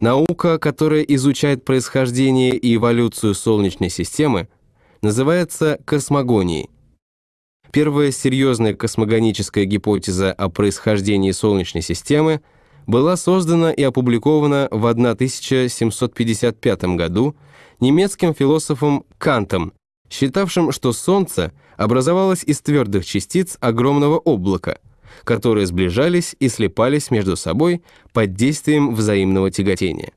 Наука, которая изучает происхождение и эволюцию Солнечной системы, называется космогонией. Первая серьезная космогоническая гипотеза о происхождении Солнечной системы была создана и опубликована в 1755 году немецким философом Кантом, считавшим, что Солнце образовалось из твердых частиц огромного облака, которые сближались и слипались между собой под действием взаимного тяготения.